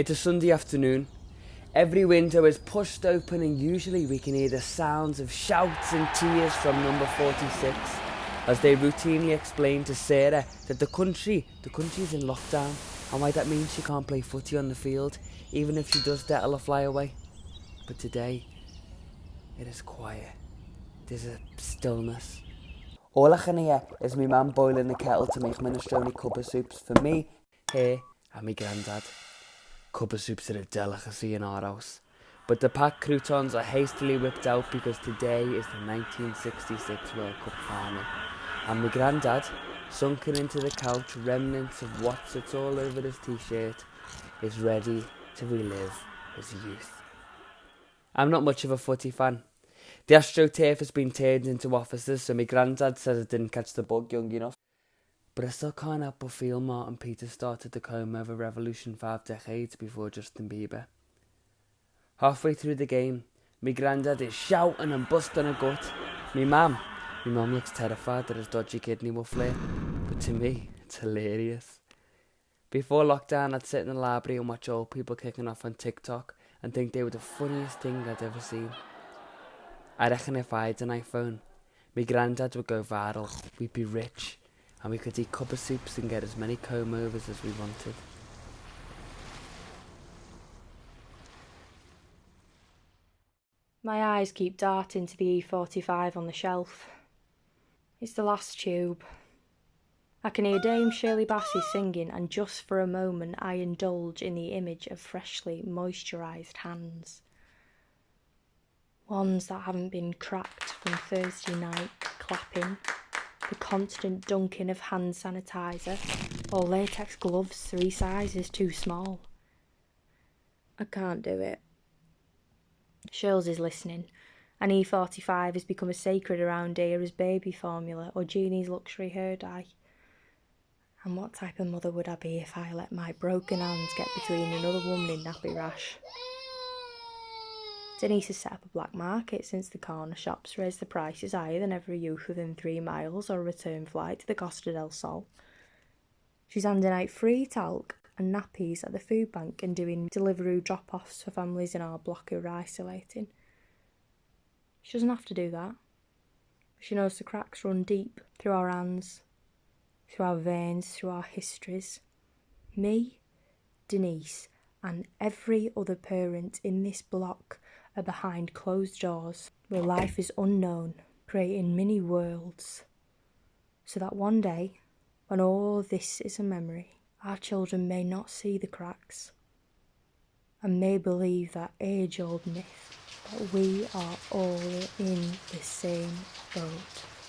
It's a Sunday afternoon. Every window is pushed open and usually we can hear the sounds of shouts and tears from number 46 as they routinely explain to Sarah that the country, the country's in lockdown and why that means she can't play footy on the field even if she does dettle a flyaway. But today, it is quiet. There's a stillness. All I can hear is my mum boiling the kettle to make minestrone cuppa soups for me, her and my granddad. Cuppa soups a delicacy in our house. But the packed croutons are hastily whipped out because today is the 1966 World Cup final. And my granddad, sunken into the couch, remnants of Wotsits all over his t-shirt, is ready to relive his youth. I'm not much of a footy fan. The AstroTurf has been turned into offices, so my granddad says I didn't catch the bug young enough. But I still can't help but feel Martin Peters started the coma of over revolution five decades before Justin Bieber. Halfway through the game, my granddad is shouting and busting a gut. Me mum, my mum looks terrified that his dodgy kidney will flare, but to me, it's hilarious. Before lockdown, I'd sit in the library and watch old people kicking off on TikTok and think they were the funniest thing I'd ever seen. I reckon if I had an iPhone, my granddad would go viral, we'd be rich, and we could eat cuppa soups and get as many comb overs as we wanted. My eyes keep darting to the E45 on the shelf. It's the last tube. I can hear Dame Shirley Bassey singing, and just for a moment I indulge in the image of freshly moisturised hands. Ones that haven't been cracked from Thursday night clapping, the constant dunking of hand sanitizer, or latex gloves three sizes too small. I can't do it. Shirls is listening. An E45 has become as sacred around here as baby formula or Jeannie's luxury hair dye. And what type of mother would I be if I let my broken hands get between another woman in nappy rash? Denise has set up a black market since the corner shops raised the prices higher than every youth within three miles or a return flight to the Costa del Sol. She's handing out free talc and nappies at the food bank and doing delivery drop offs for families in our block who are isolating. She doesn't have to do that. She knows the cracks run deep through our hands through our veins, through our histories. Me, Denise, and every other parent in this block are behind closed doors where life is unknown, creating mini worlds. So that one day, when all this is a memory, our children may not see the cracks and may believe that age old myth that we are all in the same boat.